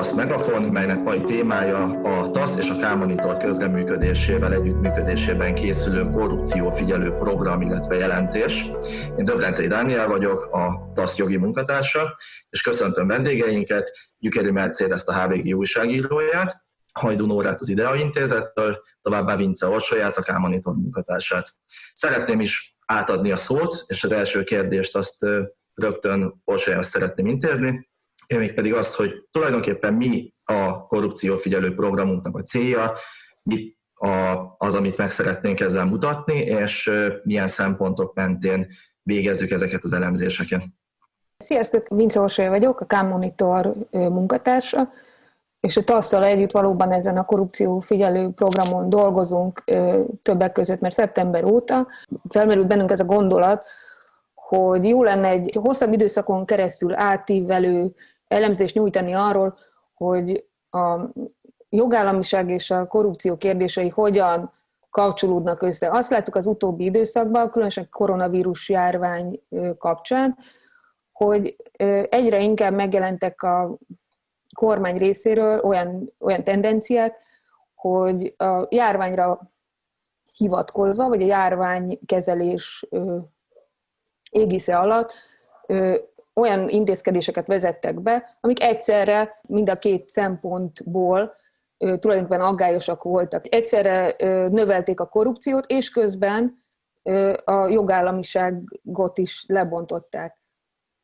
TASZ Megafon, melynek mai témája a TASZ és a K-Monitor közreműködésével együttműködésében készülő korrupciófigyelő program, illetve jelentés. Én Döblentei Dániel vagyok, a TASZ jogi munkatársa, és köszöntöm vendégeinket, Gyükeri Mercedes a HVG újságíróját, Hajdú Nórát az IDEA intézettől, továbbá Vince Orsolyát, a K-Monitor munkatársát. Szeretném is átadni a szót, és az első kérdést azt rögtön Orsolyához szeretném intézni pedig azt, hogy tulajdonképpen mi a korrupciófigyelő programunknak a célja, mit az, amit meg szeretnénk ezzel mutatni, és milyen szempontok mentén végezzük ezeket az elemzéseket. Sziasztok, Vince Orsolya vagyok, a K-Monitor munkatársa, és a tasz együtt valóban ezen a korrupció figyelő programon dolgozunk többek között, mert szeptember óta felmerült bennünk ez a gondolat, hogy jó lenne egy hosszabb időszakon keresztül átívelő elemzést nyújtani arról, hogy a jogállamiság és a korrupció kérdései hogyan kapcsolódnak össze. Azt láttuk az utóbbi időszakban, különösen koronavírus járvány kapcsán, hogy egyre inkább megjelentek a kormány részéről olyan, olyan tendenciák, hogy a járványra hivatkozva, vagy a járványkezelés égisze alatt olyan intézkedéseket vezettek be, amik egyszerre mind a két szempontból tulajdonképpen aggályosak voltak. Egyszerre növelték a korrupciót, és közben a jogállamiságot is lebontották.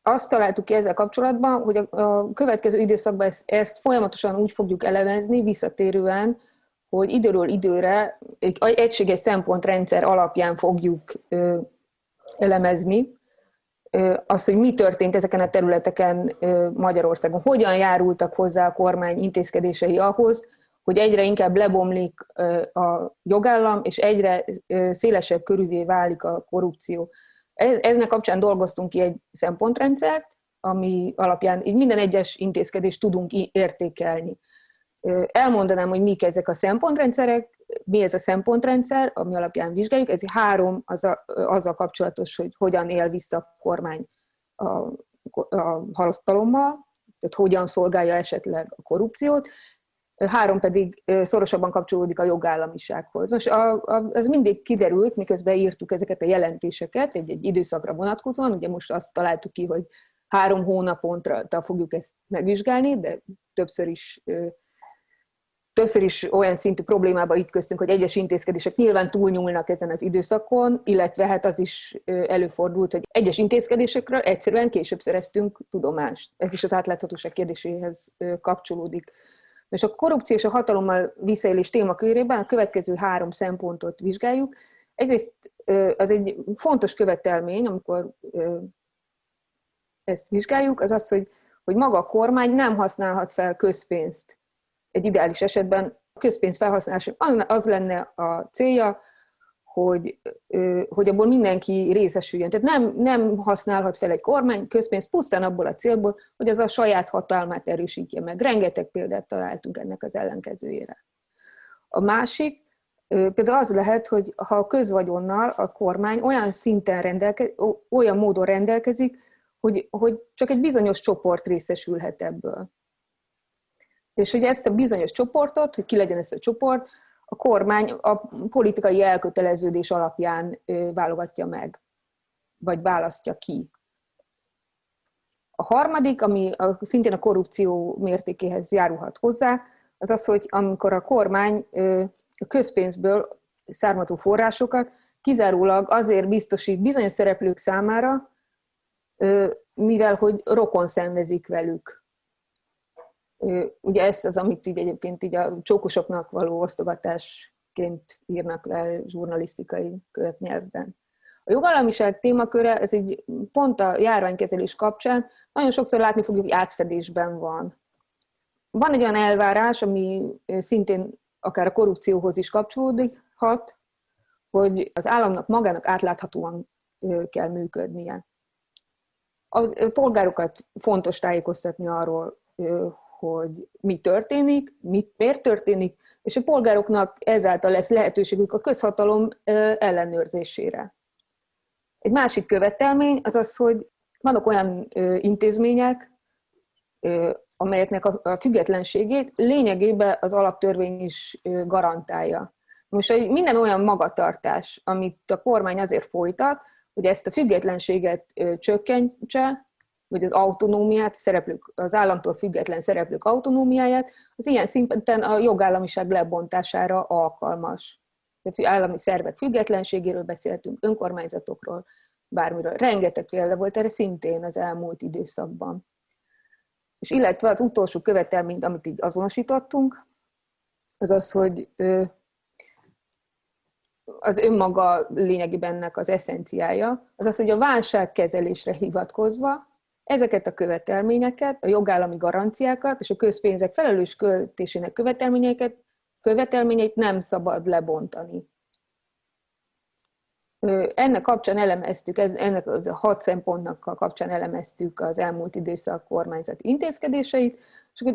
Azt találtuk ki ezzel kapcsolatban, hogy a következő időszakban ezt, folyamatosan úgy fogjuk elemezni, visszatérően, hogy időről időre egy egységes szempontrendszer alapján fogjuk elemezni, az, hogy mi történt ezeken a területeken Magyarországon, hogyan járultak hozzá a kormány intézkedései ahhoz, hogy egyre inkább lebomlik a jogállam, és egyre szélesebb körülvé válik a korrupció. Eznek kapcsán dolgoztunk ki egy szempontrendszert, ami alapján így minden egyes intézkedést tudunk értékelni. Elmondanám, hogy mik ezek a szempontrendszerek, mi ez a szempontrendszer, ami alapján vizsgáljuk. Ez három az a, azzal kapcsolatos, hogy hogyan él vissza a kormány a, a halasztalommal, tehát hogyan szolgálja esetleg a korrupciót, három pedig szorosabban kapcsolódik a jogállamisághoz. Most a, a, ez mindig kiderült, miközben írtuk ezeket a jelentéseket egy-egy időszakra vonatkozóan, ugye most azt találtuk ki, hogy három hónapontra fogjuk ezt megvizsgálni, de többször is többször is olyan szintű problémába köztünk, hogy egyes intézkedések nyilván túlnyúlnak ezen az időszakon, illetve hát az is előfordult, hogy egyes intézkedésekről egyszerűen később szereztünk tudomást. Ez is az átláthatóság kérdéséhez kapcsolódik. És a korrupció és a hatalommal visszaélés témakörében a következő három szempontot vizsgáljuk. Egyrészt az egy fontos követelmény, amikor ezt vizsgáljuk, az az, hogy, hogy maga a kormány nem használhat fel közpénzt egy ideális esetben a közpénz felhasználása az lenne a célja, hogy, hogy abból mindenki részesüljön. Tehát nem, nem használhat fel egy kormány közpénzt pusztán abból a célból, hogy az a saját hatalmát erősítje meg. Rengeteg példát találtunk ennek az ellenkezőjére. A másik például az lehet, hogy ha a közvagyonnal a kormány olyan szinten rendelkezik, olyan módon rendelkezik, hogy, hogy csak egy bizonyos csoport részesülhet ebből. És hogy ezt a bizonyos csoportot, hogy ki legyen ez a csoport, a kormány a politikai elköteleződés alapján válogatja meg, vagy választja ki. A harmadik, ami a, szintén a korrupció mértékéhez járulhat hozzá, az az, hogy amikor a kormány a közpénzből származó forrásokat kizárólag azért biztosít bizonyos szereplők számára, mivel hogy rokon szenvezik velük Ugye ez az, amit így egyébként így a csókosoknak való osztogatásként írnak le zsurnalisztikai köznyelvben. A jogállamiság témaköre, ez így pont a járványkezelés kapcsán nagyon sokszor látni fogjuk, hogy átfedésben van. Van egy olyan elvárás, ami szintén akár a korrupcióhoz is kapcsolódhat, hogy az államnak magának átláthatóan kell működnie. A polgárokat fontos tájékoztatni arról, hogy mi történik, mit, miért történik, és a polgároknak ezáltal lesz lehetőségük a közhatalom ellenőrzésére. Egy másik követelmény az az, hogy vannak olyan intézmények, amelyeknek a függetlenségét lényegében az alaptörvény is garantálja. Most hogy minden olyan magatartás, amit a kormány azért folytat, hogy ezt a függetlenséget csökkentse, vagy az autonómiát, szereplők, az államtól független szereplők autonómiáját, az ilyen szinten a jogállamiság lebontására alkalmas. De állami szervek függetlenségéről beszéltünk, önkormányzatokról, bármiről. Rengeteg példa volt erre szintén az elmúlt időszakban. És illetve az utolsó követelményt, amit így azonosítottunk, az az, hogy az önmaga lényegében ennek az eszenciája, az az, hogy a válságkezelésre hivatkozva ezeket a követelményeket, a jogállami garanciákat és a közpénzek felelős költésének követelményeket, követelményeit nem szabad lebontani. Ennek kapcsán elemeztük, ennek az a hat szempontnak kapcsán elemeztük az elmúlt időszak kormányzat intézkedéseit, és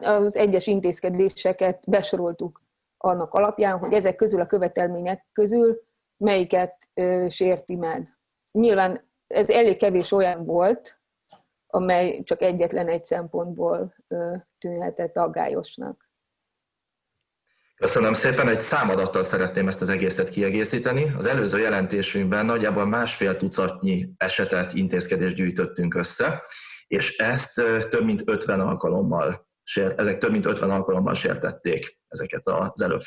az egyes intézkedéseket besoroltuk annak alapján, hogy ezek közül a követelmények közül melyiket sérti meg. Nyilván ez elég kevés olyan volt, amely csak egyetlen egy szempontból tűnhetett aggályosnak. Köszönöm szépen, egy számadattal szeretném ezt az egészet kiegészíteni. Az előző jelentésünkben nagyjából másfél tucatnyi esetet, intézkedést gyűjtöttünk össze, és ezt több mint 50 alkalommal ezek több mint 50 alkalommal sértették ezeket az előbb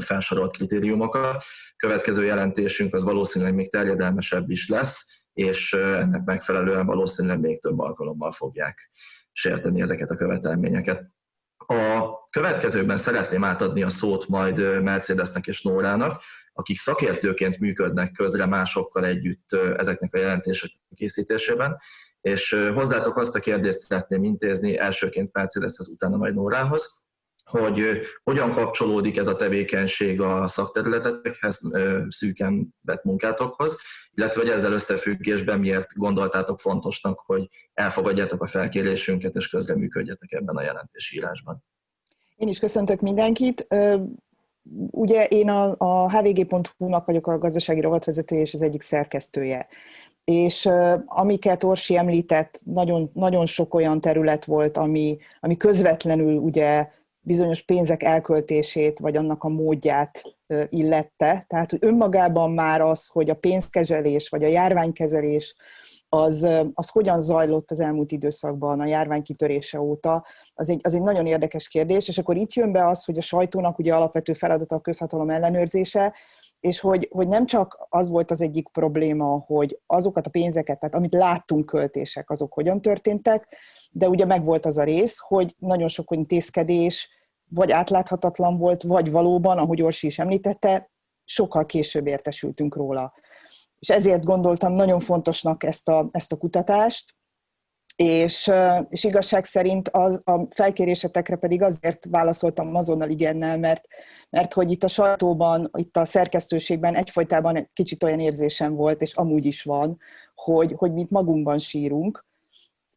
felsorolt kritériumokat. Következő jelentésünk az valószínűleg még terjedelmesebb is lesz, és ennek megfelelően valószínűleg még több alkalommal fogják sérteni ezeket a követelményeket. A következőben szeretném átadni a szót majd Mercedesnek és Nórának, akik szakértőként működnek közre másokkal együtt ezeknek a jelentések készítésében, és hozzátok azt a kérdést szeretném intézni elsőként Mercedeshez, utána majd Nórához, hogy hogyan kapcsolódik ez a tevékenység a szakterületekhez, szűken vett munkátokhoz, illetve hogy ezzel összefüggésben miért gondoltátok fontosnak, hogy elfogadjátok a felkérésünket és közreműködjetek ebben a jelentésírásban. Én is köszöntök mindenkit. Ugye én a, a hvg.hu-nak vagyok a gazdasági rovatvezetője és az egyik szerkesztője. És amiket Orsi említett, nagyon, nagyon sok olyan terület volt, ami, ami közvetlenül ugye bizonyos pénzek elköltését, vagy annak a módját illette. Tehát, hogy önmagában már az, hogy a pénzkezelés, vagy a járványkezelés, az, az hogyan zajlott az elmúlt időszakban a járvány kitörése óta, az egy, az egy nagyon érdekes kérdés, és akkor itt jön be az, hogy a sajtónak ugye alapvető feladata a közhatalom ellenőrzése, és hogy, hogy nem csak az volt az egyik probléma, hogy azokat a pénzeket, tehát amit láttunk költések, azok hogyan történtek, de ugye megvolt az a rész, hogy nagyon sok intézkedés vagy átláthatatlan volt, vagy valóban, ahogy Orsi is említette, sokkal később értesültünk róla. És ezért gondoltam nagyon fontosnak ezt a, ezt a kutatást, és, és igazság szerint az, a felkérésetekre pedig azért válaszoltam azonnal igennel, mert, mert hogy itt a sajtóban, itt a szerkesztőségben egyfolytában egy kicsit olyan érzésem volt, és amúgy is van, hogy, hogy mit magunkban sírunk,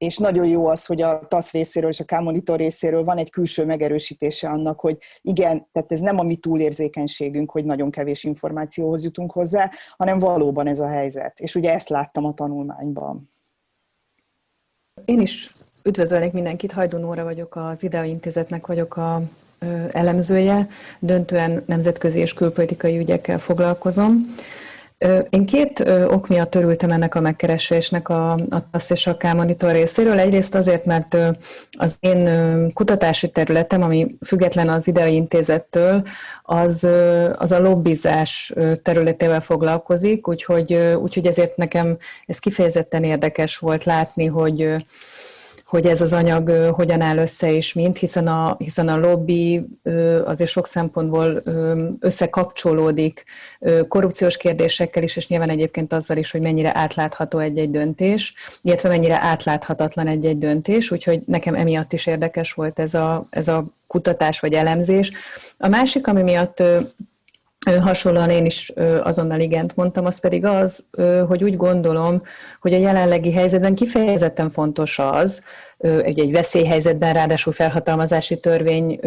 és nagyon jó az, hogy a TASZ részéről és a K-monitor részéről van egy külső megerősítése annak, hogy igen, tehát ez nem a mi túlérzékenységünk, hogy nagyon kevés információhoz jutunk hozzá, hanem valóban ez a helyzet. És ugye ezt láttam a tanulmányban. Én is üdvözölnék mindenkit, Hajdú Nóra vagyok, az IDEA Intézetnek vagyok a elemzője, döntően nemzetközi és külpolitikai ügyekkel foglalkozom. Én két ok miatt örültem ennek a megkeresésnek a, a TASZ és a K-monitor részéről. Egyrészt azért, mert az én kutatási területem, ami független az idei intézettől, az, az a lobbizás területével foglalkozik, úgyhogy, úgyhogy ezért nekem ez kifejezetten érdekes volt látni, hogy hogy ez az anyag hogyan áll össze és mint, hiszen a, hiszen a lobby azért sok szempontból összekapcsolódik korrupciós kérdésekkel is, és nyilván egyébként azzal is, hogy mennyire átlátható egy-egy döntés, illetve mennyire átláthatatlan egy-egy döntés, úgyhogy nekem emiatt is érdekes volt ez a, ez a kutatás vagy elemzés. A másik, ami miatt hasonlóan én is azonnal igent mondtam, az pedig az, hogy úgy gondolom, hogy a jelenlegi helyzetben kifejezetten fontos az, egy, egy veszélyhelyzetben, ráadásul felhatalmazási törvény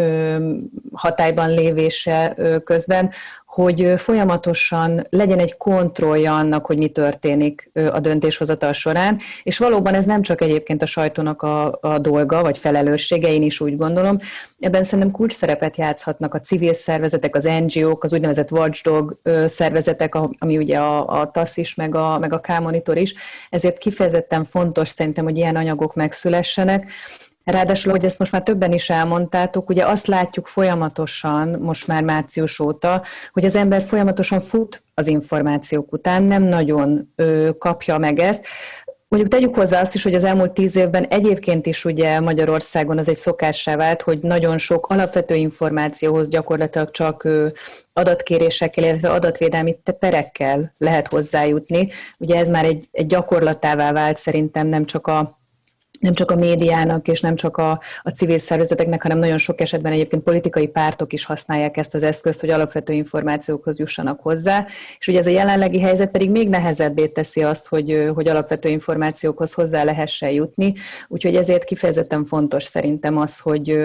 hatályban lévése közben, hogy folyamatosan legyen egy kontrollja annak, hogy mi történik a döntéshozatal során, és valóban ez nem csak egyébként a sajtónak a, a dolga, vagy felelőssége, én is úgy gondolom, ebben szerintem kulcs szerepet játszhatnak a civil szervezetek, az NGO-k, az úgynevezett watchdog szervezetek, ami ugye a, a TASZ is, meg a, meg a K-monitor is, ezért kifejezetten fontos szerintem, hogy ilyen anyagok megszülessenek, Ráadásul, hogy ezt most már többen is elmondtátok, ugye azt látjuk folyamatosan, most már március óta, hogy az ember folyamatosan fut az információk után, nem nagyon ö, kapja meg ezt. Mondjuk tegyük hozzá azt is, hogy az elmúlt tíz évben egyébként is ugye Magyarországon az egy szokássá vált, hogy nagyon sok alapvető információhoz gyakorlatilag csak adatkérésekkel, illetve adatvédelmi perekkel lehet hozzájutni. Ugye ez már egy, egy gyakorlatává vált szerintem nem csak a nem csak a médiának és nem csak a, a civil szervezeteknek, hanem nagyon sok esetben egyébként politikai pártok is használják ezt az eszközt, hogy alapvető információkhoz jussanak hozzá. És ugye ez a jelenlegi helyzet pedig még nehezebbé teszi azt, hogy, hogy alapvető információkhoz hozzá lehessen jutni. Úgyhogy ezért kifejezetten fontos szerintem az, hogy,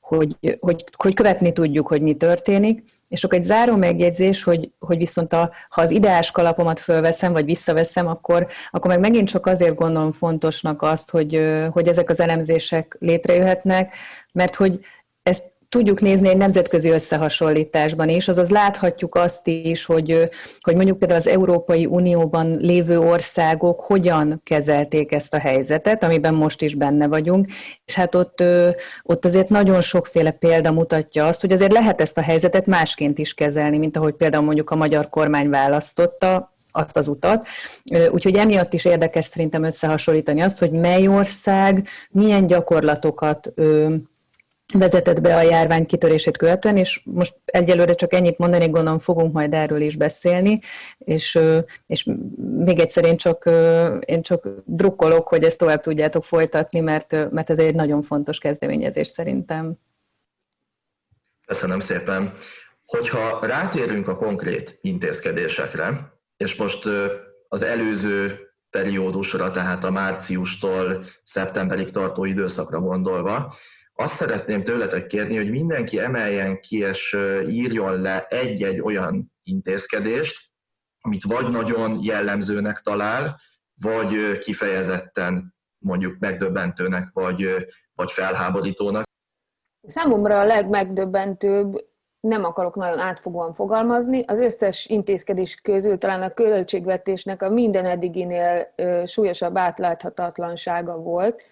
hogy, hogy, hogy követni tudjuk, hogy mi történik, és akkor egy záró megjegyzés, hogy, hogy viszont a, ha az ideás kalapomat fölveszem, vagy visszaveszem, akkor, akkor meg megint csak azért gondolom fontosnak azt, hogy, hogy ezek az elemzések létrejöhetnek, mert hogy ezt tudjuk nézni egy nemzetközi összehasonlításban is, azaz láthatjuk azt is, hogy, hogy mondjuk például az Európai Unióban lévő országok hogyan kezelték ezt a helyzetet, amiben most is benne vagyunk, és hát ott, ott azért nagyon sokféle példa mutatja azt, hogy azért lehet ezt a helyzetet másként is kezelni, mint ahogy például mondjuk a magyar kormány választotta, azt az utat. Úgyhogy emiatt is érdekes szerintem összehasonlítani azt, hogy mely ország milyen gyakorlatokat vezetett be a járvány kitörését követően, és most egyelőre csak ennyit mondani, gondolom fogunk majd erről is beszélni, és, és még egyszer én csak, én csak drukkolok, hogy ezt tovább tudjátok folytatni, mert, mert ez egy nagyon fontos kezdeményezés szerintem. Köszönöm szépen. Hogyha rátérünk a konkrét intézkedésekre, és most az előző periódusra, tehát a márciustól szeptemberig tartó időszakra gondolva, azt szeretném tőletek kérni, hogy mindenki emeljen ki és írjon le egy-egy olyan intézkedést, amit vagy nagyon jellemzőnek talál, vagy kifejezetten mondjuk megdöbbentőnek, vagy, vagy felháborítónak. Számomra a legmegdöbbentőbb, nem akarok nagyon átfogóan fogalmazni, az összes intézkedés közül talán a költségvetésnek a minden eddiginél súlyosabb átláthatatlansága volt,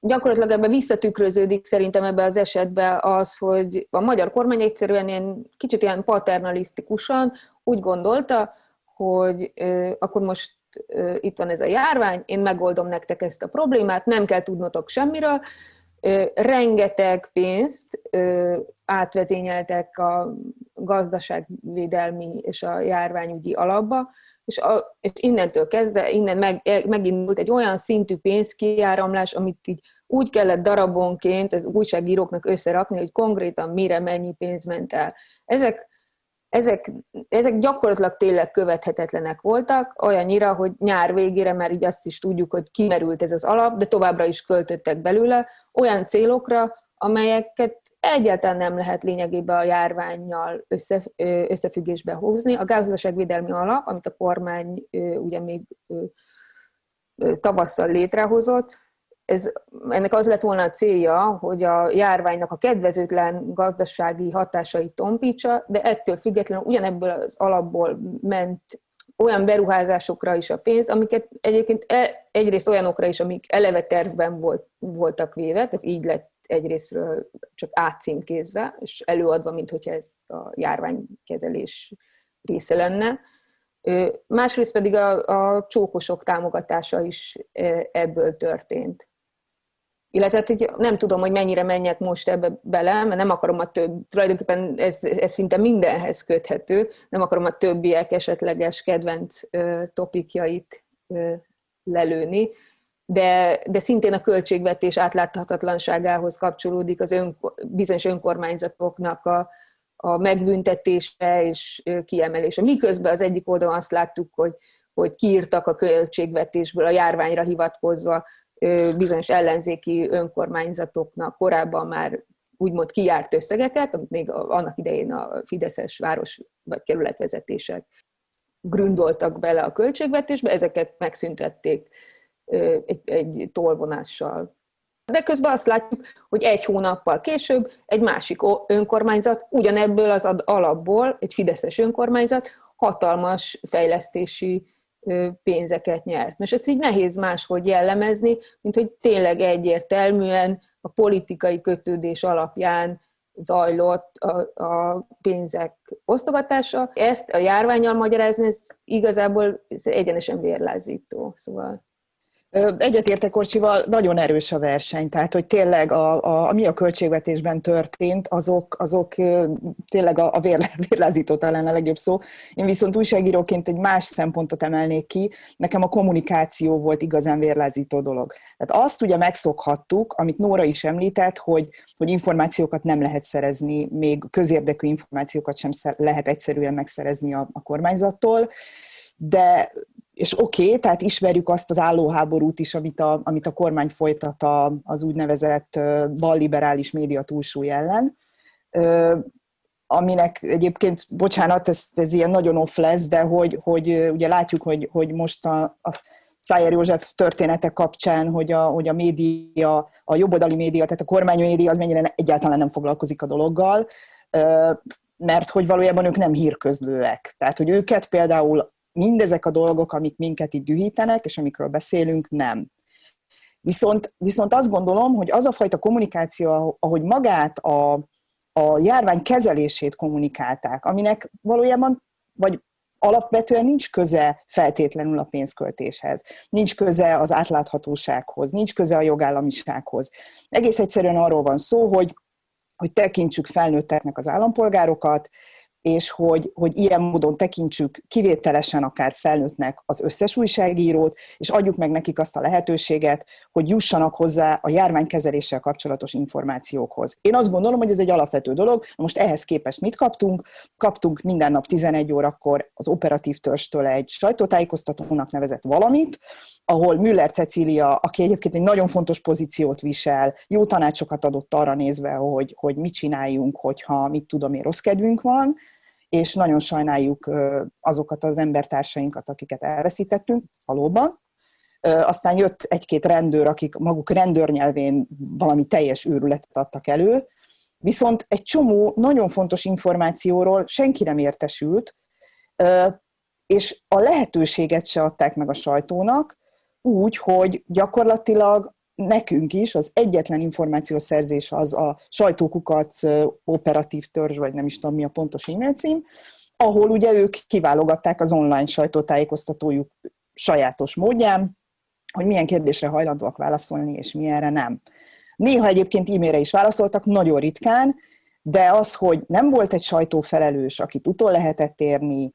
gyakorlatilag ebben visszatükröződik szerintem ebbe az esetben az, hogy a magyar kormány egyszerűen ilyen, kicsit ilyen paternalisztikusan úgy gondolta, hogy ö, akkor most ö, itt van ez a járvány, én megoldom nektek ezt a problémát, nem kell tudnotok semmiről, ö, rengeteg pénzt átvezényeltek a gazdaságvédelmi és a járványügyi alapba, és, a, és innentől kezdve, innen meg, megindult egy olyan szintű pénzkiáramlás, amit így úgy kellett darabonként az újságíróknak összerakni, hogy konkrétan mire mennyi pénz ment el. Ezek, ezek, ezek gyakorlatilag tényleg követhetetlenek voltak, olyannyira, hogy nyár végére már így azt is tudjuk, hogy kimerült ez az alap, de továbbra is költöttek belőle olyan célokra, amelyeket egyáltalán nem lehet lényegében a járványjal össze, összefüggésbe hozni. A gazdaságvédelmi alap, amit a kormány ugye még tavasszal létrehozott, ez, ennek az lett volna a célja, hogy a járványnak a kedvezőtlen gazdasági hatásait tompítsa, de ettől függetlenül ugyanebből az alapból ment olyan beruházásokra is a pénz, amiket egyébként e, egyrészt olyanokra is, amik eleve tervben volt, voltak véve, tehát így lett egyrésztről csak átcímkézve, és előadva, mint hogyha ez a járványkezelés része lenne. Másrészt pedig a, a csókosok támogatása is ebből történt. Illetve hogy nem tudom, hogy mennyire menjek most ebbe bele, mert nem akarom a több, tulajdonképpen ez, ez szinte mindenhez köthető, nem akarom a többiek esetleges kedvenc topikjait ö, lelőni, de, de szintén a költségvetés átláthatatlanságához kapcsolódik az ön, bizonyos önkormányzatoknak a, a megbüntetése és kiemelése. Miközben az egyik oldalon azt láttuk, hogy, hogy kiírtak a költségvetésből a járványra hivatkozva bizonyos ellenzéki önkormányzatoknak korábban már úgymond kijárt összegeket, amit még annak idején a Fideszes város vagy kerületvezetések gründoltak bele a költségvetésbe, ezeket megszüntették egy, egy tolvonással. De közben azt látjuk, hogy egy hónappal később egy másik önkormányzat ugyanebből az alapból, egy fideszes önkormányzat, hatalmas fejlesztési pénzeket nyert. Most ezt így nehéz máshogy jellemezni, mint hogy tényleg egyértelműen a politikai kötődés alapján zajlott a, a pénzek osztogatása. Ezt a járványal magyarázni, ez igazából ez egyenesen vérlázító. Szóval Egyetértek Orcsival, nagyon erős a verseny, tehát hogy tényleg a, a, ami a költségvetésben történt, azok, azok tényleg a, a vérlázító talán a legjobb szó. Én viszont újságíróként egy más szempontot emelnék ki, nekem a kommunikáció volt igazán vérlázító dolog. Tehát azt ugye megszokhattuk, amit Nóra is említett, hogy, hogy információkat nem lehet szerezni, még közérdekű információkat sem lehet egyszerűen megszerezni a, a kormányzattól, de és oké, okay, tehát ismerjük azt az állóháborút is, amit a, amit a kormány folytat az úgynevezett balliberális média túlsúly ellen, aminek egyébként, bocsánat, ez, ez ilyen nagyon off lesz, de hogy, hogy ugye látjuk, hogy, hogy most a, a Szájer József története kapcsán, hogy a, hogy a média, a jobboldali média, tehát a kormány média az mennyire egyáltalán nem foglalkozik a dologgal, mert hogy valójában ők nem hírközlőek. Tehát, hogy őket például mindezek a dolgok, amik minket itt dühítenek, és amikről beszélünk, nem. Viszont, viszont azt gondolom, hogy az a fajta kommunikáció, ahogy magát a, a járvány kezelését kommunikálták, aminek valójában, vagy alapvetően nincs köze feltétlenül a pénzköltéshez, nincs köze az átláthatósághoz, nincs köze a jogállamisághoz. Egész egyszerűen arról van szó, hogy, hogy tekintsük felnőtteknek az állampolgárokat, és hogy, hogy ilyen módon tekintsük kivételesen akár felnőttnek az összes újságírót, és adjuk meg nekik azt a lehetőséget, hogy jussanak hozzá a járványkezeléssel kapcsolatos információkhoz. Én azt gondolom, hogy ez egy alapvető dolog. Most ehhez képest mit kaptunk? Kaptunk minden nap 11 órakor az operatív törstől egy sajtótájékoztatónak nevezett valamit, ahol Müller Cecília, aki egyébként egy nagyon fontos pozíciót visel, jó tanácsokat adott arra nézve, hogy, hogy mit csináljunk, hogyha mit tudom én, rossz kedvünk van, és nagyon sajnáljuk azokat az embertársainkat, akiket elveszítettünk, valóban. Aztán jött egy-két rendőr, akik maguk rendőrnyelvén valami teljes őrületet adtak elő, viszont egy csomó nagyon fontos információról senki nem értesült, és a lehetőséget se adták meg a sajtónak, úgy, hogy gyakorlatilag nekünk is az egyetlen információszerzés az a sajtókukat operatív törzs, vagy nem is tudom mi a pontos e-mail cím, ahol ugye ők kiválogatták az online sajtótájékoztatójuk sajátos módján, hogy milyen kérdésre hajlandóak válaszolni, és milyenre nem. Néha egyébként e-mailre is válaszoltak, nagyon ritkán, de az, hogy nem volt egy sajtófelelős, akit utol lehetett érni,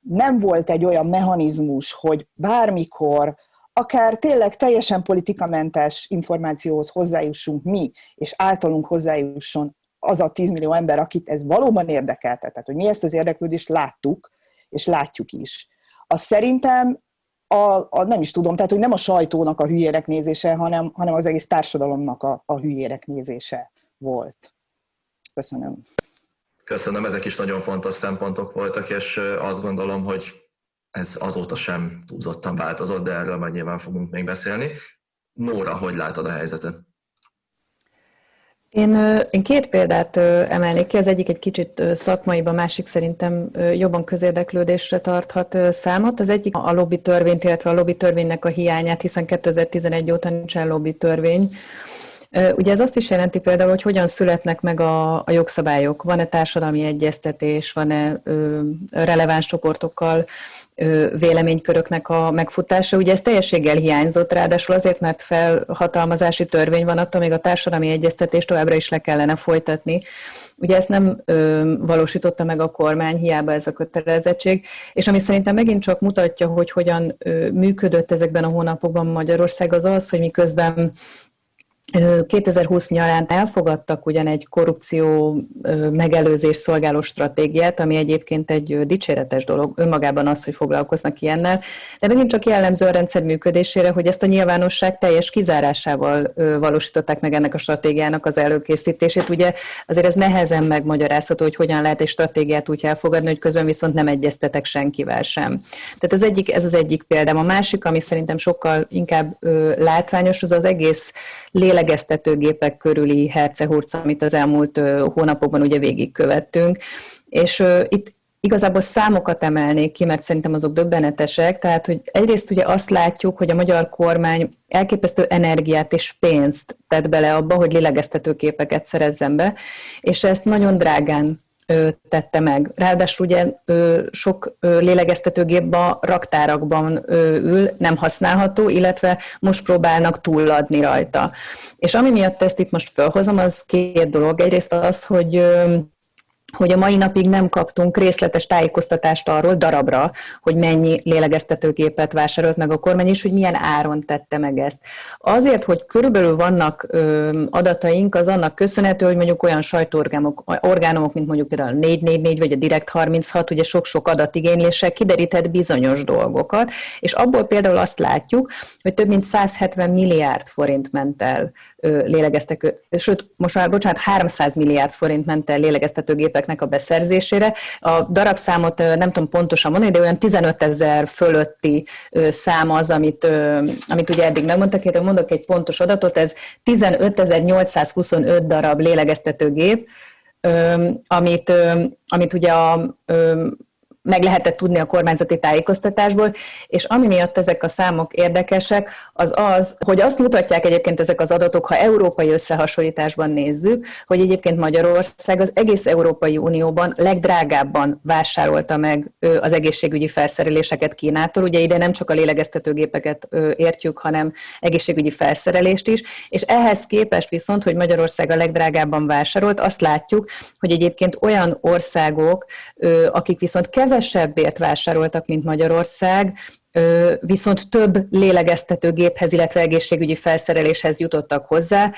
nem volt egy olyan mechanizmus, hogy bármikor akár tényleg teljesen politikamentes információhoz hozzájussunk mi, és általunk hozzájusson az a 10 millió ember, akit ez valóban érdekelte, tehát hogy mi ezt az érdeklődést láttuk, és látjuk is. Az szerintem a, a, nem is tudom, tehát hogy nem a sajtónak a hülyérek nézése, hanem, hanem az egész társadalomnak a, a hülyérek nézése volt. Köszönöm. Köszönöm, ezek is nagyon fontos szempontok voltak, és azt gondolom, hogy ez azóta sem túlzottan változott, de erről majd nyilván fogunk még beszélni. Nóra, hogy látod a helyzetet? Én, én két példát emelnék ki, az egyik egy kicsit szakmai, a másik szerintem jobban közérdeklődésre tarthat számot. Az egyik a lobby törvényt, illetve a lobby törvénynek a hiányát, hiszen 2011 óta nincsen lobby törvény. Ugye ez azt is jelenti például, hogy hogyan születnek meg a, a jogszabályok. Van-e társadalmi egyeztetés, van-e releváns csoportokkal véleményköröknek a megfutása. Ugye ez teljességgel hiányzott, ráadásul azért, mert felhatalmazási törvény van, attól még a társadalmi egyeztetést továbbra is le kellene folytatni. Ugye ezt nem ö, valósította meg a kormány, hiába ez a kötelezettség, és ami szerintem megint csak mutatja, hogy hogyan ö, működött ezekben a hónapokban Magyarország, az az, hogy miközben 2020 nyarán elfogadtak ugyan egy korrupció megelőzés szolgáló stratégiát, ami egyébként egy dicséretes dolog önmagában az, hogy foglalkoznak ilyennel, de megint csak jellemző a rendszer működésére, hogy ezt a nyilvánosság teljes kizárásával valósították meg ennek a stratégiának az előkészítését. Ugye azért ez nehezen megmagyarázható, hogy hogyan lehet egy stratégiát úgy elfogadni, hogy közben viszont nem egyeztetek senkivel sem. Tehát az egyik, ez az egyik példám. A másik, ami szerintem sokkal inkább látványos, az az egész lélegeztetőgépek körüli hercehurc, amit az elmúlt hónapokban ugye végigkövettünk. És itt igazából számokat emelnék ki, mert szerintem azok döbbenetesek. Tehát, hogy egyrészt ugye azt látjuk, hogy a magyar kormány elképesztő energiát és pénzt tett bele abba, hogy lélegeztetőképeket szerezzen be, és ezt nagyon drágán tette meg. Ráadásul ugye sok lélegeztetőgép a raktárakban ül, nem használható, illetve most próbálnak túladni rajta. És ami miatt ezt itt most felhozom, az két dolog. Egyrészt az, hogy hogy a mai napig nem kaptunk részletes tájékoztatást arról darabra, hogy mennyi lélegeztetőgépet vásárolt meg a kormány, és hogy milyen áron tette meg ezt. Azért, hogy körülbelül vannak ö, adataink, az annak köszönhető, hogy mondjuk olyan sajtóorgánok, orgánumok, mint mondjuk például a 444 vagy a Direkt 36, ugye sok-sok adatigényléssel kiderített bizonyos dolgokat, és abból például azt látjuk, hogy több mint 170 milliárd forint ment el lélegeztető, sőt, most már, bocsánat, 300 milliárd forint ment el lélegeztetőgépeknek a beszerzésére. A darabszámot nem tudom pontosan mondani, de olyan 15 ezer fölötti szám az, amit, amit ugye eddig megmondtak, de mondok egy pontos adatot, ez 15.825 darab lélegeztetőgép, amit, amit ugye a meg lehetett tudni a kormányzati tájékoztatásból, és ami miatt ezek a számok érdekesek, az az, hogy azt mutatják egyébként ezek az adatok, ha európai összehasonlításban nézzük, hogy egyébként Magyarország az egész Európai Unióban legdrágábban vásárolta meg az egészségügyi felszereléseket Kínától. Ugye ide nem csak a lélegeztetőgépeket értjük, hanem egészségügyi felszerelést is, és ehhez képest viszont, hogy Magyarország a legdrágábban vásárolt, azt látjuk, hogy egyébként olyan országok, akik viszont kevés kevesebbért vásároltak, mint Magyarország, viszont több lélegeztetőgéphez, illetve egészségügyi felszereléshez jutottak hozzá,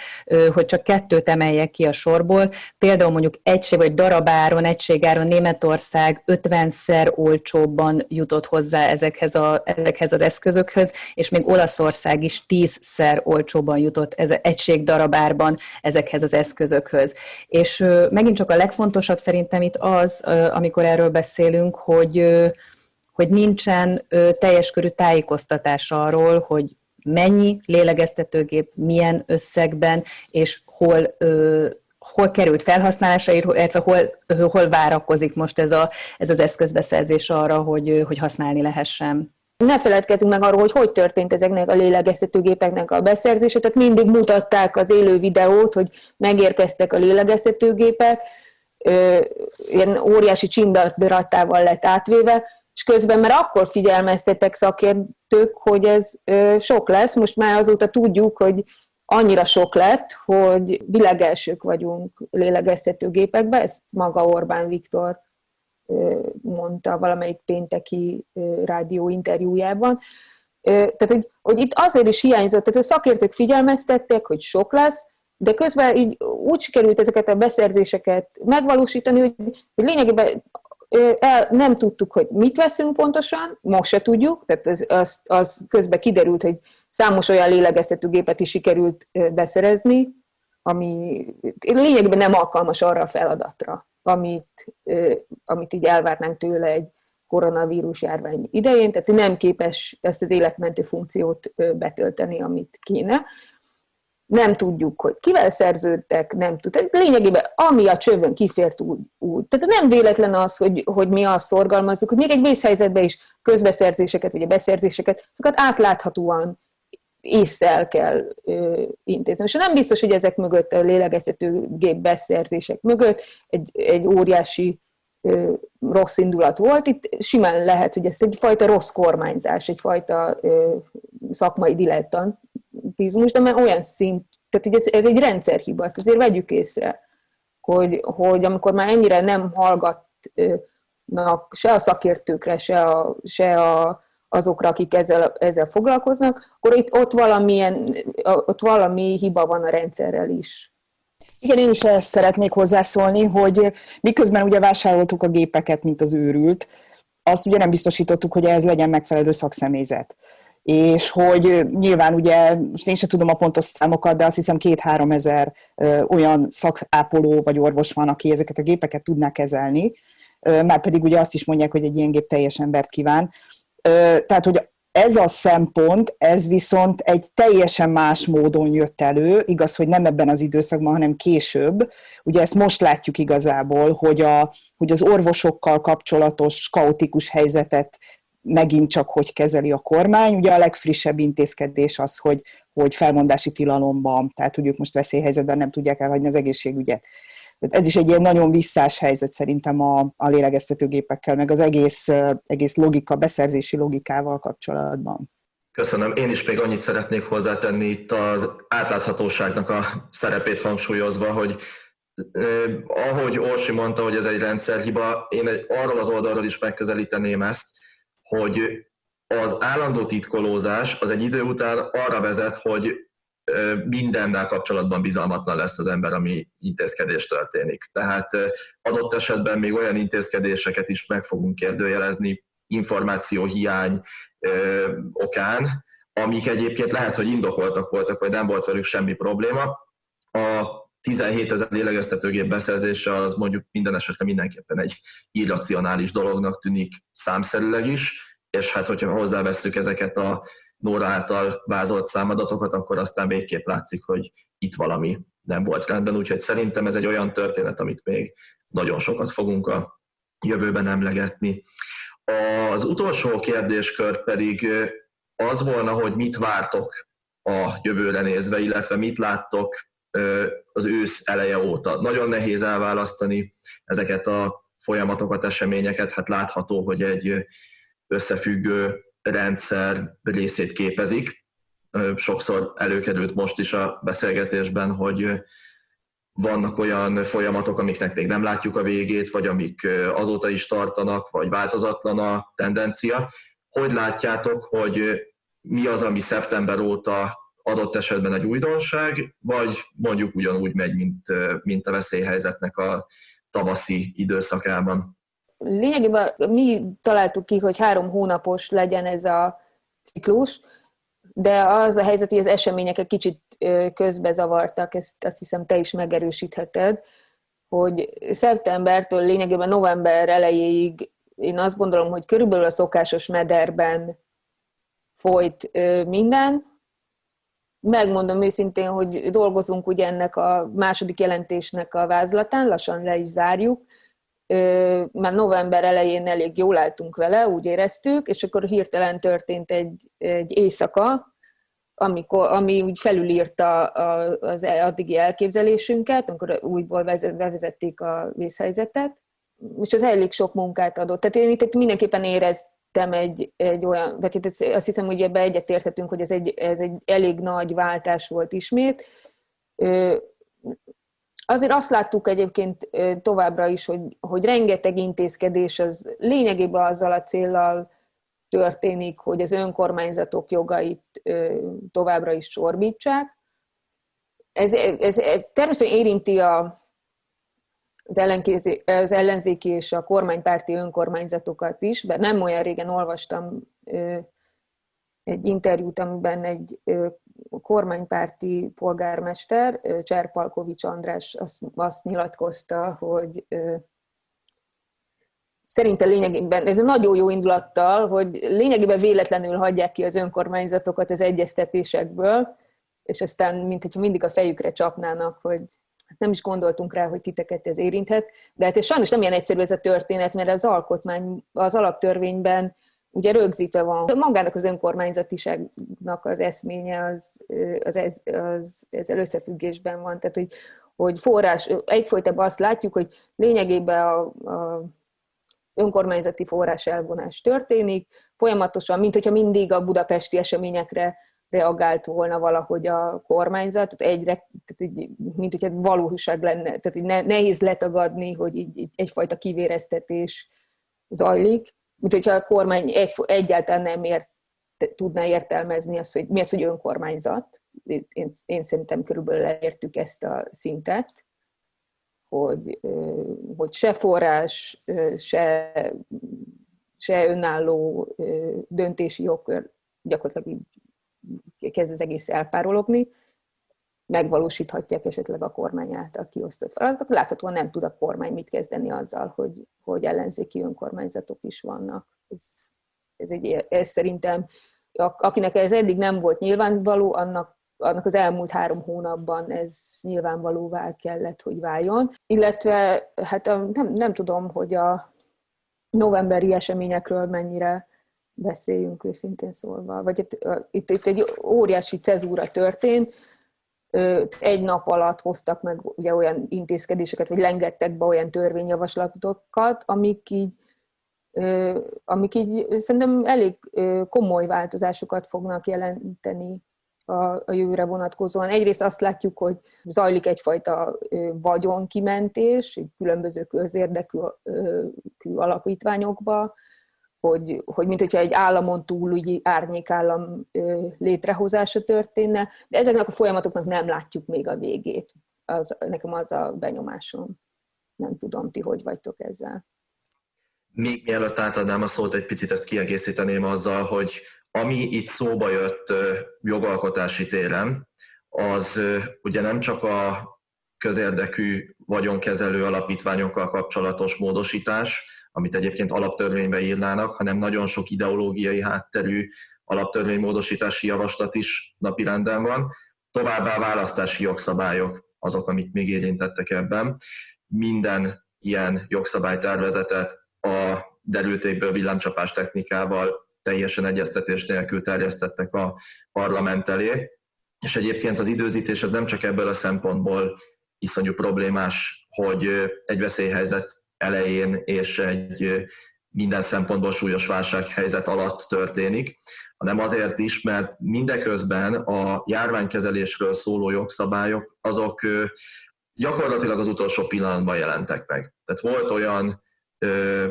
hogy csak kettőt emeljek ki a sorból. Például mondjuk egység vagy darabáron, egységáron Németország 50-szer olcsóbban jutott hozzá ezekhez, a, ezekhez az eszközökhöz, és még Olaszország is 10-szer olcsóban jutott ez egység darabárban ezekhez az eszközökhöz. És megint csak a legfontosabb szerintem itt az, amikor erről beszélünk, hogy hogy nincsen ö, teljes körű tájékoztatás arról, hogy mennyi lélegeztetőgép, milyen összegben, és hol, ö, hol került felhasználásra, illetve hol, hol várakozik most ez, a, ez az eszközbeszerzés arra, hogy, hogy használni lehessen. Ne feledkezzünk meg arról, hogy hogy történt ezeknek a lélegeztetőgépeknek a beszerzése. Tehát mindig mutatták az élő videót, hogy megérkeztek a lélegeztetőgépek, ilyen óriási csimbadratával lett átvéve, és közben már akkor figyelmeztetek szakértők, hogy ez sok lesz, most már azóta tudjuk, hogy annyira sok lett, hogy világelsők vagyunk lélegeztetőgépekben, ezt maga Orbán Viktor mondta valamelyik pénteki rádió interjújában. Tehát, hogy, hogy itt azért is hiányzott, tehát a szakértők figyelmeztettek, hogy sok lesz, de közben így úgy sikerült ezeket a beszerzéseket megvalósítani, hogy, hogy lényegében nem tudtuk, hogy mit veszünk pontosan, most se tudjuk, tehát az, az, az közben kiderült, hogy számos olyan lélegeztető gépet is sikerült beszerezni, ami lényegében nem alkalmas arra a feladatra, amit, amit így elvárnánk tőle egy koronavírus járvány idején, tehát nem képes ezt az életmentő funkciót betölteni, amit kéne nem tudjuk, hogy kivel szerződtek, nem tud. Lényegében, ami a csövön kifért úgy, úgy. Tehát nem véletlen az, hogy, hogy mi azt szorgalmazzuk, hogy még egy vészhelyzetben is közbeszerzéseket, vagy a beszerzéseket, azokat átláthatóan észszel kell ö, intézni. És nem biztos, hogy ezek mögött, a lélegeztető gép beszerzések mögött egy, egy óriási ö, rossz indulat volt. Itt simán lehet, hogy ez egyfajta rossz kormányzás, egyfajta ö, szakmai dilettant automatizmus, de már olyan szint, tehát ez, ez egy rendszerhiba, ezt azért vegyük észre, hogy, hogy amikor már ennyire nem hallgatnak se a szakértőkre, se a, se a, azokra, akik ezzel, ezzel foglalkoznak, akkor itt ott, valamilyen, ott valami hiba van a rendszerrel is. Igen, én is ezt szeretnék hozzászólni, hogy miközben ugye vásároltuk a gépeket, mint az őrült, azt ugye nem biztosítottuk, hogy ez legyen megfelelő szakszemélyzet. És hogy nyilván ugye, most én sem tudom a pontos számokat, de azt hiszem két-három ezer olyan szakápoló vagy orvos van, aki ezeket a gépeket tudná kezelni, már pedig ugye azt is mondják, hogy egy ilyen gép teljes embert kíván. Tehát, hogy ez a szempont, ez viszont egy teljesen más módon jött elő, igaz, hogy nem ebben az időszakban, hanem később. Ugye ezt most látjuk igazából, hogy, a, hogy az orvosokkal kapcsolatos kaotikus helyzetet megint csak hogy kezeli a kormány. Ugye a legfrissebb intézkedés az, hogy, hogy felmondási tilalomban, tehát ők most veszélyhelyzetben nem tudják elhagyni az egészségügyet. Tehát ez is egy ilyen nagyon visszás helyzet szerintem a, a lélegeztetőgépekkel, meg az egész, egész logika, beszerzési logikával kapcsolatban. Köszönöm. Én is még annyit szeretnék hozzátenni itt az átláthatóságnak a szerepét hangsúlyozva, hogy eh, ahogy Orsi mondta, hogy ez egy rendszerhiba, én egy, arról az oldalról is megközelíteném ezt, hogy az állandó titkolózás az egy idő után arra vezet, hogy mindennel kapcsolatban bizalmatlan lesz az ember, ami intézkedés történik. Tehát adott esetben még olyan intézkedéseket is meg fogunk kérdőjelezni információhiány okán, amik egyébként lehet, hogy indokoltak voltak, vagy nem volt velük semmi probléma. A 17 ezer lélegeztetőgép beszerzése az mondjuk minden esetre mindenképpen egy irracionális dolognak tűnik számszerűleg is, és hát hogyha hozzáveszünk ezeket a Nóra által vázolt számadatokat, akkor aztán végképp látszik, hogy itt valami nem volt rendben, úgyhogy szerintem ez egy olyan történet, amit még nagyon sokat fogunk a jövőben emlegetni. Az utolsó kérdéskör pedig az volna, hogy mit vártok a jövőre nézve, illetve mit láttok az ősz eleje óta. Nagyon nehéz elválasztani ezeket a folyamatokat, eseményeket, hát látható, hogy egy összefüggő rendszer részét képezik. Sokszor előkerült most is a beszélgetésben, hogy vannak olyan folyamatok, amiknek még nem látjuk a végét, vagy amik azóta is tartanak, vagy változatlan a tendencia. Hogy látjátok, hogy mi az, ami szeptember óta adott esetben egy újdonság, vagy mondjuk ugyanúgy megy, mint, mint a veszélyhelyzetnek a tavaszi időszakában? lényegében mi találtuk ki, hogy három hónapos legyen ez a ciklus, de az a helyzet, hogy az események egy kicsit közbezavartak, ezt azt hiszem te is megerősítheted, hogy szeptembertől lényegében november elejéig én azt gondolom, hogy körülbelül a szokásos mederben folyt minden. Megmondom őszintén, hogy dolgozunk ugye ennek a második jelentésnek a vázlatán, lassan le is zárjuk, már november elején elég jól álltunk vele, úgy éreztük, és akkor hirtelen történt egy, egy éjszaka, amikor, ami úgy felülírta az addigi elképzelésünket, amikor újból bevezették a vészhelyzetet, és az elég sok munkát adott. Tehát én itt mindenképpen éreztem egy, egy olyan, vagy azt hiszem, hogy ebbe egyetérthetünk, hogy ez egy, ez egy elég nagy váltás volt ismét, Azért azt láttuk egyébként továbbra is, hogy, hogy rengeteg intézkedés az lényegében azzal a céllal történik, hogy az önkormányzatok jogait továbbra is csorbítsák. Ez, ez, ez természetesen érinti a, az, az ellenzéki és a kormánypárti önkormányzatokat is, mert nem olyan régen olvastam egy interjút, amiben egy kormánypárti polgármester, Cserpalkovics András azt, azt nyilatkozta, hogy szerinte lényegében, ez nagyon jó indulattal, hogy lényegében véletlenül hagyják ki az önkormányzatokat az egyeztetésekből, és aztán, mint hogyha mindig a fejükre csapnának, hogy nem is gondoltunk rá, hogy titeket ez érinthet, de hát ez sajnos nem ilyen egyszerű ez a történet, mert az alkotmány, az alaptörvényben ugye rögzítve van. Magának az önkormányzatiságnak az eszménye az, az, ez, az ezzel összefüggésben van. Tehát, hogy, hogy forrás, egyfolytában azt látjuk, hogy lényegében a, a önkormányzati forrás elvonás történik, folyamatosan, mint hogyha mindig a budapesti eseményekre reagált volna valahogy a kormányzat, tehát egyre, tehát így, mint hogyha valóság lenne, tehát így nehéz letagadni, hogy így, így egyfajta kivéreztetés zajlik mint hogyha a kormány egy, egyáltalán nem ért, tudná értelmezni azt, hogy mi az, hogy önkormányzat. Én, én szerintem körülbelül elértük ezt a szintet, hogy, hogy se forrás, se, se önálló döntési jogkör gyakorlatilag így kezd az egész elpárologni, megvalósíthatják esetleg a kormány által kiosztott feladatokat. Láthatóan nem tud a kormány mit kezdeni azzal, hogy, hogy ellenzéki önkormányzatok is vannak. Ez, ez, egy, ez szerintem, akinek ez eddig nem volt nyilvánvaló, annak annak az elmúlt három hónapban ez nyilvánvalóvá kellett, hogy váljon. Illetve, hát nem, nem tudom, hogy a novemberi eseményekről mennyire beszéljünk őszintén szólva. Vagy itt, itt, itt egy óriási cezúra történt, egy nap alatt hoztak meg ugye olyan intézkedéseket, vagy lengettek be olyan törvényjavaslatokat, amik így, amik így szerintem elég komoly változásokat fognak jelenteni a, a jövőre vonatkozóan. Egyrészt azt látjuk, hogy zajlik egyfajta vagyonkimentés, különböző közérdekű alapítványokba, hogy, hogy mint hogyha egy államon túl úgy árnyékállam létrehozása történne, de ezeknek a folyamatoknak nem látjuk még a végét. Az, nekem az a benyomásom. Nem tudom, ti hogy vagytok ezzel. Még mielőtt átadnám a szót, egy picit ezt kiegészíteném azzal, hogy ami itt szóba jött jogalkotási téren, az ugye nem csak a közérdekű vagyonkezelő alapítványokkal kapcsolatos módosítás, amit egyébként alaptörvénybe írnának, hanem nagyon sok ideológiai hátterű alaptörvénymódosítási javaslat is napirenden van. Továbbá választási jogszabályok azok, amik még érintettek ebben. Minden ilyen jogszabálytervezetet a derültékből villámcsapás technikával teljesen egyeztetés nélkül terjesztettek a parlament elé. És egyébként az időzítés az nem csak ebből a szempontból iszonyú problémás, hogy egy veszélyhelyzet elején és egy minden szempontból súlyos válsághelyzet alatt történik, hanem azért is, mert mindeközben a járványkezelésről szóló jogszabályok azok gyakorlatilag az utolsó pillanatban jelentek meg. Tehát volt olyan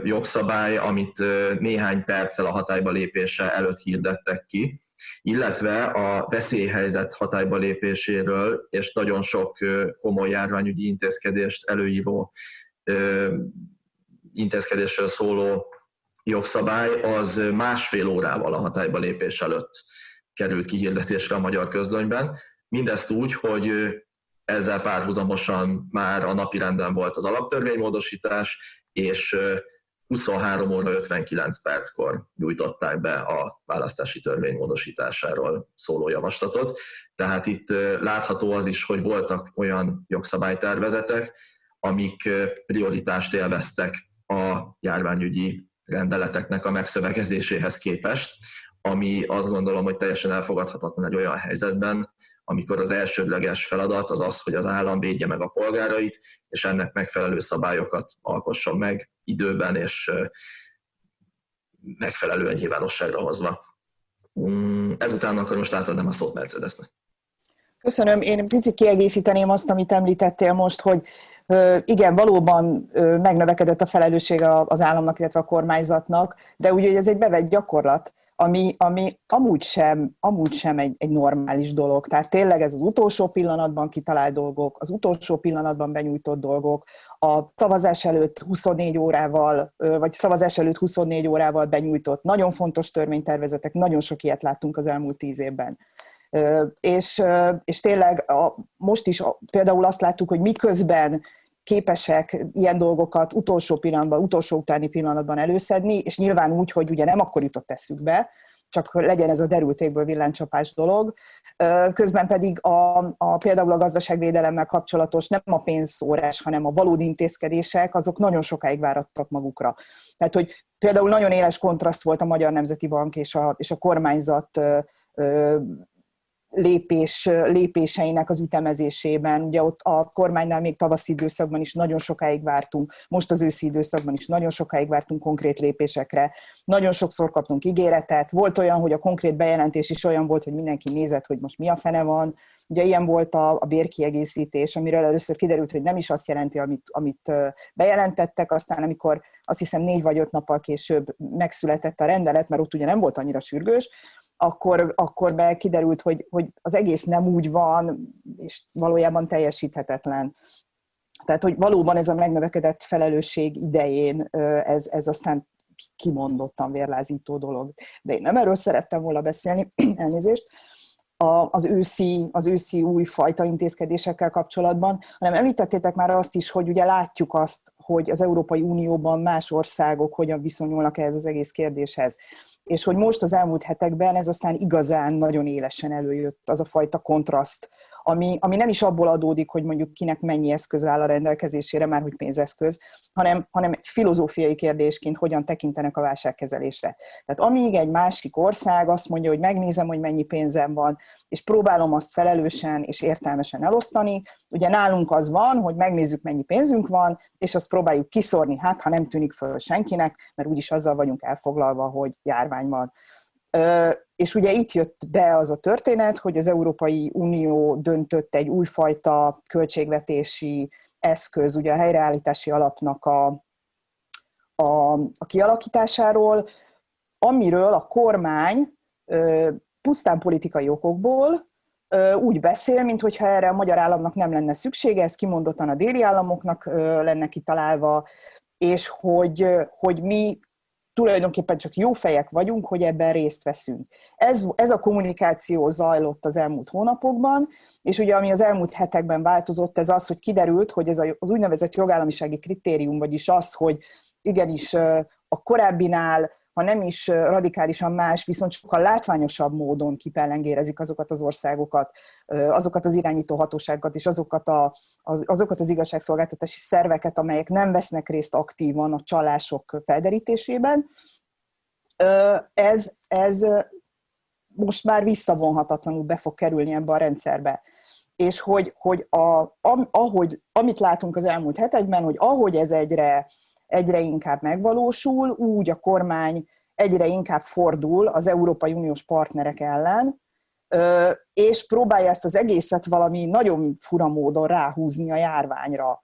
jogszabály, amit néhány perccel a hatályba lépése előtt hirdettek ki, illetve a veszélyhelyzet hatályba lépéséről és nagyon sok komoly járványügyi intézkedést előíró intézkedésről szóló jogszabály az másfél órával a hatályba lépés előtt került kihirdetésre a magyar közlönyben. Mindezt úgy, hogy ezzel párhuzamosan már a napirenden volt az alaptörvénymódosítás, és 23 óra 59 perckor nyújtották be a választási törvény módosításáról szóló javaslatot. Tehát itt látható az is, hogy voltak olyan jogszabálytervezetek, amik prioritást élveztek a járványügyi rendeleteknek a megszövegezéséhez képest, ami azt gondolom, hogy teljesen elfogadhatatlan egy olyan helyzetben, amikor az elsődleges feladat az az, hogy az állam védje meg a polgárait, és ennek megfelelő szabályokat alkosson meg időben és megfelelően nyilvánosságra hozva. Mm, ezután akkor most átadnám a szót Mercedesnek. Köszönöm. Én picit kiegészíteném azt, amit említettél most, hogy igen, valóban megnövekedett a felelősség az államnak, illetve a kormányzatnak, de ugye ez egy bevett gyakorlat, ami, ami amúgy sem, amúgy sem egy, egy normális dolog. Tehát tényleg ez az utolsó pillanatban kitalált dolgok, az utolsó pillanatban benyújtott dolgok, a szavazás előtt 24 órával, vagy szavazás előtt 24 órával benyújtott nagyon fontos törvénytervezetek, nagyon sok ilyet láttunk az elmúlt tíz évben. És, és tényleg a, most is például azt láttuk, hogy miközben képesek ilyen dolgokat utolsó pillanatban, utolsó utáni pillanatban előszedni, és nyilván úgy, hogy ugye nem akkor jutott eszükbe, csak legyen ez a derültékből villánycsapás dolog. Közben pedig a, a, például a gazdaságvédelemmel kapcsolatos nem a pénzszórás, hanem a valódi intézkedések, azok nagyon sokáig várattak magukra. Tehát, hogy például nagyon éles kontraszt volt a Magyar Nemzeti Bank és a, és a kormányzat lépés, lépéseinek az ütemezésében. Ugye ott a kormánynál még tavaszi időszakban is nagyon sokáig vártunk, most az őszi időszakban is nagyon sokáig vártunk konkrét lépésekre. Nagyon sokszor kaptunk ígéretet. Volt olyan, hogy a konkrét bejelentés is olyan volt, hogy mindenki nézett, hogy most mi a fene van. Ugye ilyen volt a, a bérkiegészítés, amiről először kiderült, hogy nem is azt jelenti, amit, amit bejelentettek, aztán amikor azt hiszem négy vagy öt nappal később megszületett a rendelet, mert ott ugye nem volt annyira sürgős, akkor, akkor be kiderült, hogy, hogy az egész nem úgy van, és valójában teljesíthetetlen. Tehát, hogy valóban ez a megnövekedett felelősség idején ez, ez aztán kimondottan vérlázító dolog. De én nem erről szerettem volna beszélni, elnézést, az őszi, az őszi új fajta intézkedésekkel kapcsolatban, hanem említettétek már azt is, hogy ugye látjuk azt, hogy az Európai Unióban más országok hogyan viszonyulnak ehhez az egész kérdéshez és hogy most az elmúlt hetekben ez aztán igazán nagyon élesen előjött az a fajta kontraszt, ami, ami nem is abból adódik, hogy mondjuk kinek mennyi eszköz áll a rendelkezésére, már hogy pénzeszköz, hanem, hanem filozófiai kérdésként hogyan tekintenek a válságkezelésre. Tehát amíg egy másik ország azt mondja, hogy megnézem, hogy mennyi pénzem van, és próbálom azt felelősen és értelmesen elosztani, ugye nálunk az van, hogy megnézzük, mennyi pénzünk van, és azt próbáljuk kiszorni, hát ha nem tűnik föl senkinek, mert úgyis azzal vagyunk elfoglalva, hogy járvány van. És ugye itt jött be az a történet, hogy az Európai Unió döntött egy újfajta költségvetési eszköz, ugye a helyreállítási alapnak a, a, a kialakításáról, amiről a kormány pusztán politikai okokból úgy beszél, mintha erre a magyar államnak nem lenne szüksége, ez kimondottan a déli államoknak lenne kitalálva, és hogy, hogy mi tulajdonképpen csak jó fejek vagyunk, hogy ebben részt veszünk. Ez, ez a kommunikáció zajlott az elmúlt hónapokban, és ugye ami az elmúlt hetekben változott, ez az, hogy kiderült, hogy ez az úgynevezett jogállamisági kritérium, vagyis az, hogy igenis a korábbinál ha nem is radikálisan más, viszont sokkal látványosabb módon kipellengérezik azokat az országokat, azokat az irányító hatóságokat és azokat, a, az, azokat az igazságszolgáltatási szerveket, amelyek nem vesznek részt aktívan a csalások felderítésében. Ez, ez most már visszavonhatatlanul be fog kerülni ebbe a rendszerbe. És hogy, hogy a, ahogy, amit látunk az elmúlt hetekben, hogy ahogy ez egyre egyre inkább megvalósul, úgy a kormány egyre inkább fordul az Európai Uniós partnerek ellen, és próbálja ezt az egészet valami nagyon fura módon ráhúzni a járványra.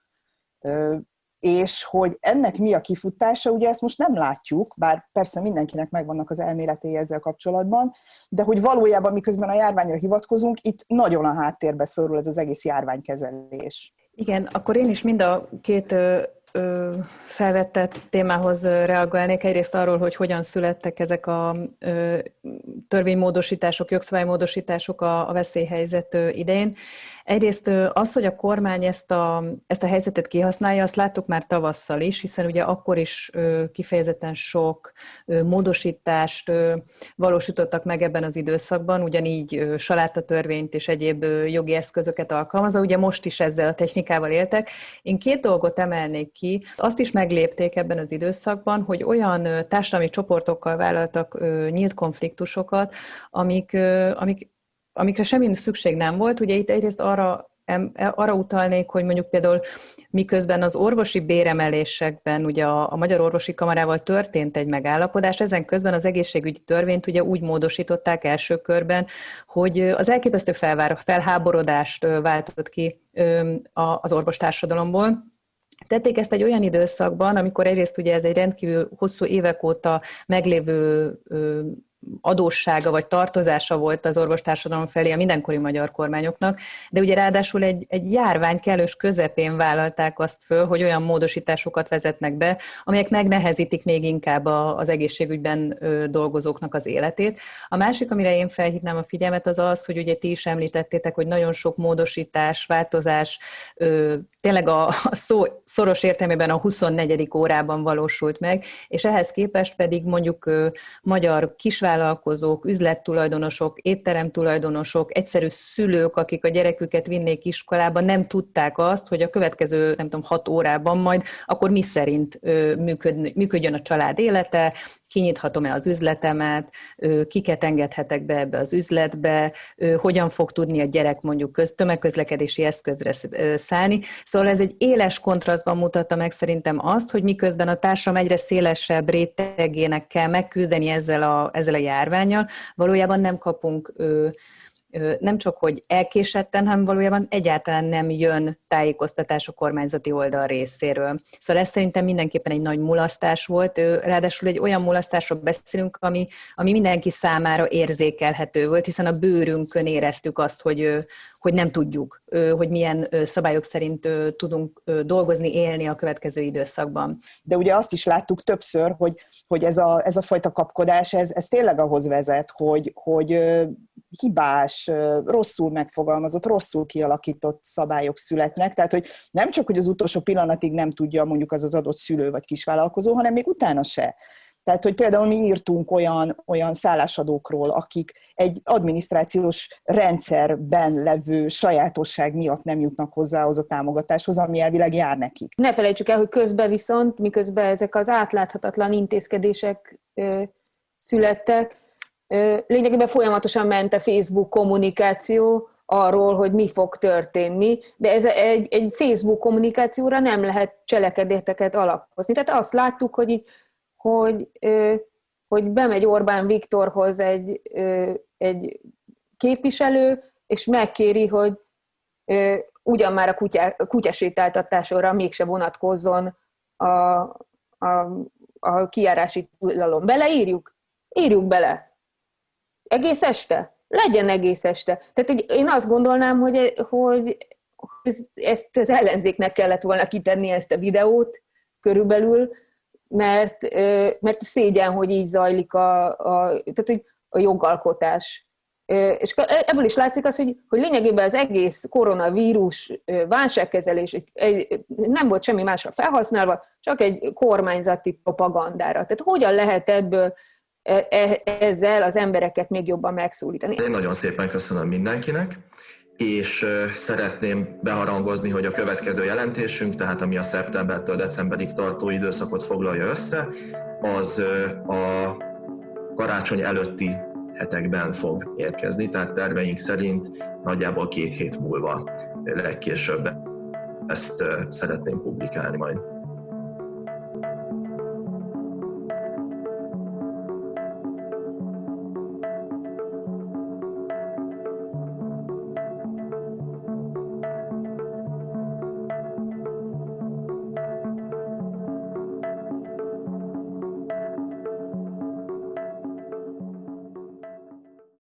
És hogy ennek mi a kifutása, ugye ezt most nem látjuk, bár persze mindenkinek megvannak az elméletei ezzel kapcsolatban, de hogy valójában miközben a járványra hivatkozunk, itt nagyon a háttérbe szorul ez az egész járványkezelés. Igen, akkor én is mind a két felvetett témához reagálnék. Egyrészt arról, hogy hogyan születtek ezek a törvénymódosítások, jogszabálymódosítások a, veszélyhelyzet idején. Egyrészt az, hogy a kormány ezt a, ezt a helyzetet kihasználja, azt láttuk már tavasszal is, hiszen ugye akkor is kifejezetten sok módosítást valósítottak meg ebben az időszakban, ugyanígy salátatörvényt és egyéb jogi eszközöket alkalmazva, ugye most is ezzel a technikával éltek. Én két dolgot emelnék ki. Azt is meglépték ebben az időszakban, hogy olyan társadalmi csoportokkal vállaltak nyílt konfliktusokat, amik, amik amikre semmi szükség nem volt. Ugye itt egyrészt arra, arra utalnék, hogy mondjuk például miközben az orvosi béremelésekben ugye a, a Magyar Orvosi Kamarával történt egy megállapodás, ezen közben az egészségügyi törvényt ugye úgy módosították első körben, hogy az elképesztő felvár, felháborodást váltott ki az orvostársadalomból, Tették ezt egy olyan időszakban, amikor egyrészt ugye ez egy rendkívül hosszú évek óta meglévő adóssága vagy tartozása volt az orvostársadalom felé a mindenkori magyar kormányoknak, de ugye ráadásul egy, egy járvány kellős közepén vállalták azt föl, hogy olyan módosításokat vezetnek be, amelyek megnehezítik még inkább a, az egészségügyben dolgozóknak az életét. A másik, amire én felhívnám a figyelmet, az az, hogy ugye ti is említettétek, hogy nagyon sok módosítás, változás tényleg a, a szó szoros értelmében a 24. órában valósult meg, és ehhez képest pedig mondjuk magyar kisvállalkozók, üzlettulajdonosok, étteremtulajdonosok, egyszerű szülők, akik a gyereküket vinnék iskolába, nem tudták azt, hogy a következő, nem tudom, hat órában majd akkor mi szerint működjön a család élete, kinyithatom-e az üzletemet, kiket engedhetek be ebbe az üzletbe, hogyan fog tudni a gyerek mondjuk köz, tömegközlekedési eszközre szállni. Szóval ez egy éles kontrasztban mutatta meg szerintem azt, hogy miközben a társadalom egyre szélesebb rétegének kell megküzdeni ezzel a, ezzel a járványjal, valójában nem kapunk nem csak, hogy elkésetten, hanem valójában egyáltalán nem jön tájékoztatás a kormányzati oldal részéről. Szóval ez szerintem mindenképpen egy nagy mulasztás volt, ráadásul egy olyan mulasztásról beszélünk, ami, ami mindenki számára érzékelhető volt, hiszen a bőrünkön éreztük azt, hogy, hogy nem tudjuk, hogy milyen szabályok szerint tudunk dolgozni, élni a következő időszakban. De ugye azt is láttuk többször, hogy, hogy ez, a, ez a fajta kapkodás, ez, ez tényleg ahhoz vezet, hogy, hogy hibás, rosszul megfogalmazott, rosszul kialakított szabályok születnek. Tehát, hogy nem csak, hogy az utolsó pillanatig nem tudja mondjuk az az adott szülő vagy kisvállalkozó, hanem még utána se. Tehát, hogy például mi írtunk olyan, olyan szállásadókról, akik egy adminisztrációs rendszerben levő sajátosság miatt nem jutnak hozzá az a támogatáshoz, ami elvileg jár nekik. Ne felejtsük el, hogy közben viszont, miközben ezek az átláthatatlan intézkedések ö, születtek, ö, lényegében folyamatosan ment a Facebook kommunikáció, arról, hogy mi fog történni, de ez egy, egy Facebook kommunikációra nem lehet cselekedeteket alapozni. Tehát azt láttuk, hogy itt hogy, hogy bemegy Orbán Viktorhoz egy, egy képviselő, és megkéri, hogy ugyan már a kutya, kutyasétáltatásra mégse vonatkozzon a, a, a kiárási tilalom. Beleírjuk? Írjuk bele. Egész este? Legyen egész este. Tehát hogy én azt gondolnám, hogy, hogy ezt az ellenzéknek kellett volna kitenni ezt a videót körülbelül, mert, mert szégyen, hogy így zajlik a, a, tehát, hogy a jogalkotás. És ebből is látszik az, hogy, hogy lényegében az egész koronavírus válságkezelés nem volt semmi másra felhasználva, csak egy kormányzati propagandára. Tehát hogyan lehet ebből e, e, ezzel az embereket még jobban megszólítani? Én nagyon szépen köszönöm mindenkinek és szeretném beharangozni, hogy a következő jelentésünk, tehát ami a szeptembertől decemberig tartó időszakot foglalja össze, az a karácsony előtti hetekben fog érkezni, tehát terveink szerint nagyjából két hét múlva legkésőbb ezt szeretném publikálni majd.